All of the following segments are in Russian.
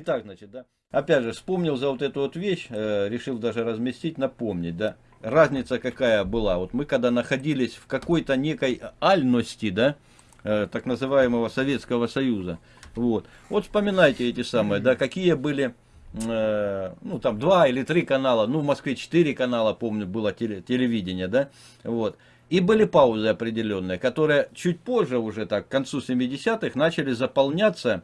Итак, значит, да. Опять же, вспомнил за вот эту вот вещь, э, решил даже разместить, напомнить, да. Разница какая была. Вот мы когда находились в какой-то некой альности, да, э, так называемого Советского Союза, вот. Вот вспоминайте эти самые, да, какие были, э, ну там два или три канала, ну в Москве четыре канала, помню, было теле, телевидение, да, вот. И были паузы определенные, которые чуть позже уже так, к концу 70-х начали заполняться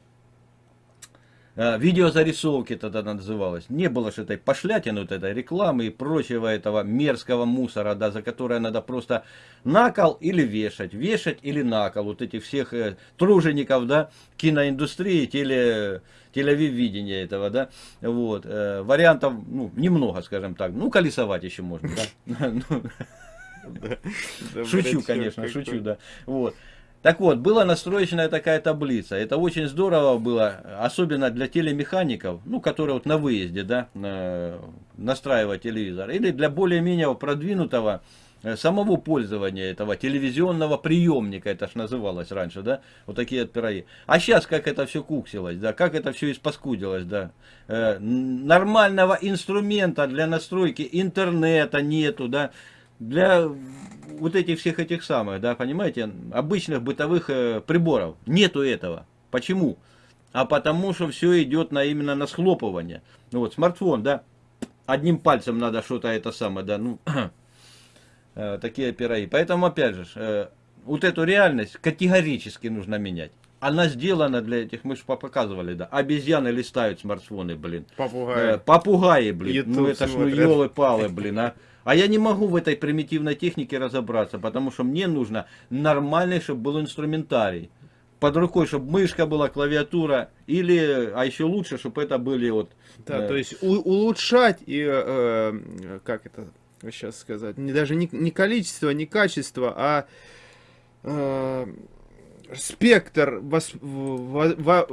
видеозарисовки тогда называлось. Не было же этой пошлятины, вот этой рекламы и прочего этого мерзкого мусора, да, за которое надо просто накол или вешать, вешать или накол. Вот этих всех э, тружеников, да, киноиндустрии, теле, телевидения этого, да, вот. Э, вариантов, ну, немного, скажем так. Ну, колесовать еще можно, да. Шучу, конечно, шучу, да. Вот. Так вот, была настроечная такая таблица. Это очень здорово было, особенно для телемехаников, ну, которые вот на выезде, да, настраивать телевизор. Или для более-менее продвинутого э, самого пользования этого телевизионного приемника, это ж называлось раньше, да, вот такие вот. А сейчас как это все куксилось, да, как это все испаскудилось, да. Э, нормального инструмента для настройки интернета нету, да, для вот этих всех этих самых, да, понимаете, обычных бытовых э, приборов. Нету этого. Почему? А потому что все идет на именно на схлопывание. Ну вот, смартфон, да, одним пальцем надо что-то это самое, да, ну, э, такие пироги. Поэтому, опять же, э, вот эту реальность категорически нужно менять. Она сделана для этих, мы же показывали, да, обезьяны листают смартфоны, блин. Попугаи. Э, попугаи, блин. YouTube ну это ж ну елы-палы, блин, а. А я не могу в этой примитивной технике разобраться, потому что мне нужно нормальный, чтобы был инструментарий. Под рукой, чтобы мышка была, клавиатура, или, а еще лучше, чтобы это были вот... Да, э, то есть у, улучшать и, э, как это сейчас сказать, не, даже не, не количество, не качество, а... Э, спектр во,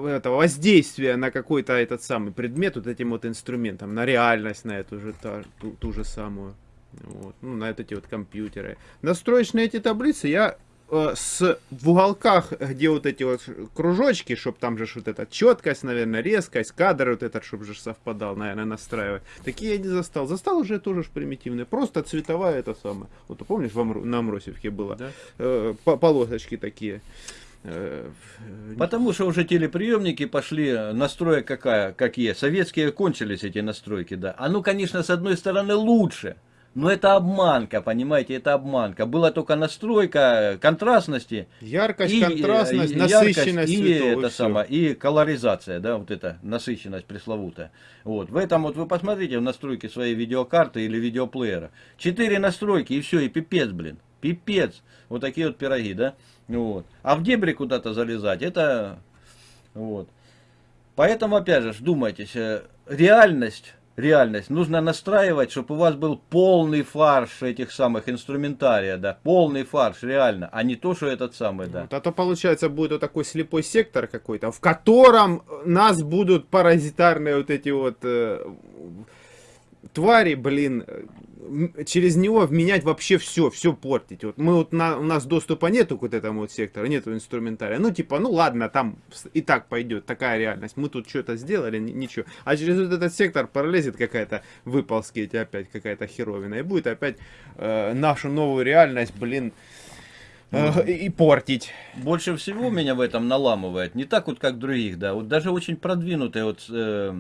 это, воздействия на какой-то этот самый предмет вот этим вот инструментом, на реальность, на эту же та, ту, ту же самую. Вот, ну, на эти вот компьютеры. Настроишь на эти таблицы, я э, с в уголках, где вот эти вот кружочки, чтобы там же вот эта четкость, наверное, резкость, кадр вот этот, чтобы же совпадал, наверное, настраивать. Такие я не застал. Застал уже тоже ж примитивные. Просто цветовая это самое. Вот ты помнишь, в Амру, на Амросевке было? Да? Э, полосочки такие. Э, Потому что уже телеприемники пошли, настроя какая, какие. Советские кончились эти настройки, да. А ну, конечно, с одной стороны лучше. Но это обманка, понимаете, это обманка. Была только настройка контрастности. Яркость, и, контрастность, и, насыщенность яркость, и, это и, самое, и колоризация, да, вот эта насыщенность пресловутая. Вот. В этом вот вы посмотрите в настройке своей видеокарты или видеоплеера. Четыре настройки и все, и пипец, блин. Пипец. Вот такие вот пироги, да. Вот. А в дебри куда-то залезать, это... Вот. Поэтому, опять же, думайтесь, э, реальность реальность. Нужно настраивать, чтобы у вас был полный фарш этих самых инструментария, да, полный фарш, реально, а не то, что этот самый, да. Вот, а то получается будет вот такой слепой сектор какой-то, в котором нас будут паразитарные вот эти вот э, твари, блин, через него менять вообще все, все портить. Вот мы вот на, у нас доступа нету к вот этому вот сектору, нету инструментария. Ну, типа, ну ладно, там и так пойдет такая реальность. Мы тут что-то сделали, ничего. А через вот этот сектор пролезет какая-то выползки эти опять какая-то херовина. И будет опять э, нашу новую реальность, блин, Э, и портить. Больше всего меня в этом наламывает. Не так вот, как других, да. Вот даже очень продвинутые вот э,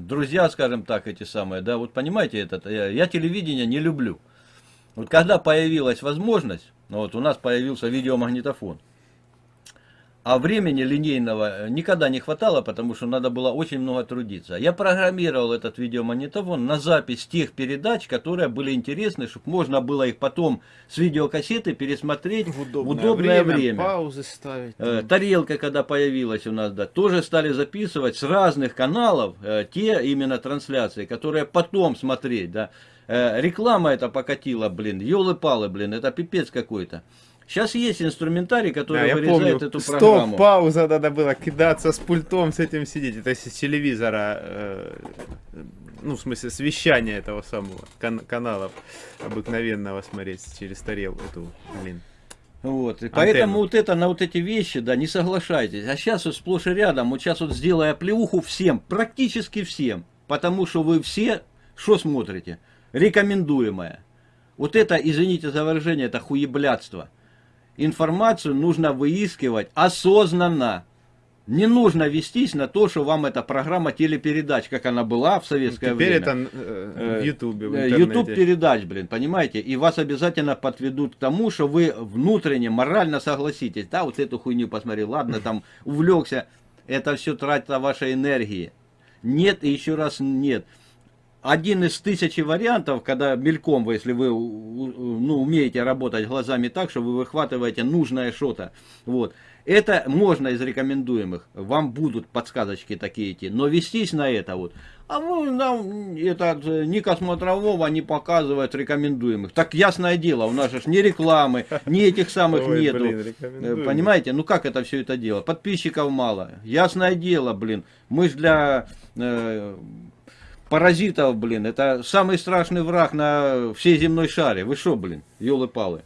друзья, скажем так, эти самые, да. Вот понимаете, этот, я, я телевидение не люблю. Вот когда появилась возможность, вот у нас появился видеомагнитофон. А времени линейного э, никогда не хватало, потому что надо было очень много трудиться. Я программировал этот видеомагнитофон на запись тех передач, которые были интересны, чтобы можно было их потом с видеокассеты пересмотреть в удобное, удобное время, время. Паузы ставить. Э, тарелка, когда появилась у нас, да, тоже стали записывать с разных каналов э, те именно трансляции, которые потом смотреть, да. Реклама это покатила, блин, елы-палы, блин, это пипец какой-то. Сейчас есть инструментарий, который да, вырезает помню, эту программу. Стоп, пауза надо было кидаться с пультом, с этим сидеть. Это с телевизора, э, ну, в смысле, с вещания этого самого кан канала обыкновенного смотреть через тарелку эту, блин. Вот, и поэтому вот это, на вот эти вещи, да, не соглашайтесь. А сейчас вот сплошь и рядом, вот сейчас вот сделая плевуху всем, практически всем, потому что вы все, что смотрите? Рекомендуемое. Вот это, извините за выражение, это хуеблядство. Информацию нужно выискивать осознанно. Не нужно вестись на то, что вам эта программа телепередач, как она была в советское Теперь время. это э, в Ютубе, в Э, интернете. YouTube передач, блин, понимаете? И вас обязательно подведут к тому, что вы внутренне, морально согласитесь. Да, вот эту хуйню посмотри, ладно, там увлекся. Это все трата вашей энергии. Нет и еще раз нет. Один из тысячи вариантов, когда мельком вы, если вы ну, умеете работать глазами так, что вы выхватываете нужное что-то. Вот. Это можно из рекомендуемых. Вам будут подсказочки такие идти. Но вестись на это вот. А вы нам этот э, Ника Смотрового не показывает рекомендуемых. Так ясное дело, у нас же ни рекламы, ни этих самых Ой, нету. блин, Э. Понимаете, ну как это все это дело? Подписчиков мало. Ясное дело, блин. Мы ж для э, паразитов, блин, это самый страшный враг на всей земной шаре. Вы что, блин, елы-палы?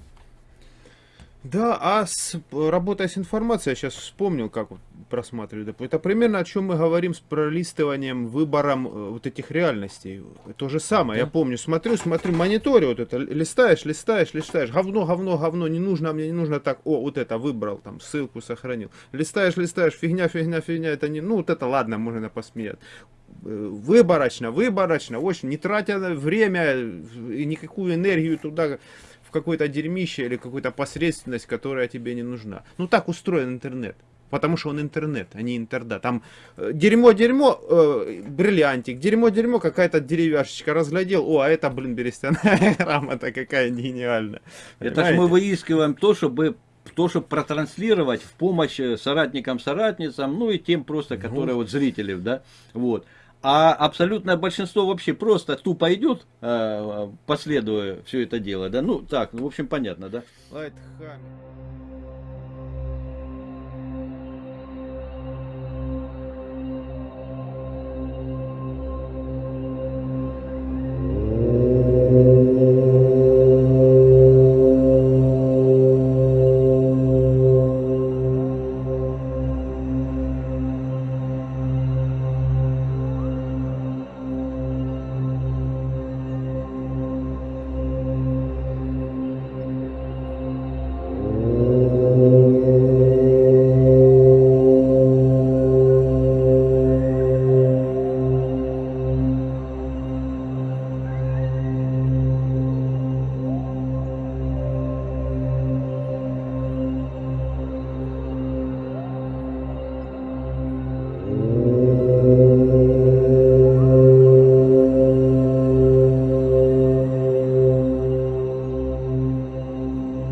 Да, а с, работая с информацией, я сейчас вспомнил, как доп- Это примерно о чем мы говорим с пролистыванием, выбором э, вот этих реальностей. То же самое, я помню, смотрю, смотрю, мониторю вот это, листаешь, листаешь, листаешь, говно, говно, говно, не нужно, мне не нужно так, о, вот это выбрал, там, ссылку сохранил. Листаешь, листаешь, фигня, фигня, фигня, это не, ну, вот это ладно, можно посмеять. Э, Выборочно, выборочно, очень, не тратя время и никакую энергию туда, в какое-то дерьмище или какую-то посредственность, которая тебе не нужна. Ну так устроен интернет. Потому что он интернет, а не интерда. Там э, дерьмо-дерьмо, э, бриллиантик, дерьмо-дерьмо, какая-то деревяшечка разглядел. О, а это, блин, берестяная грамота какая гениальная. Это ж мы выискиваем то, чтобы то, чтобы протранслировать в помощь э, соратникам, соратницам, ну и тем просто, которые вот зрители, да, вот. А абсолютное большинство вообще просто тупо идет, э, последуя все это дело, да, ну так, в общем понятно, да. Лайтхаммер.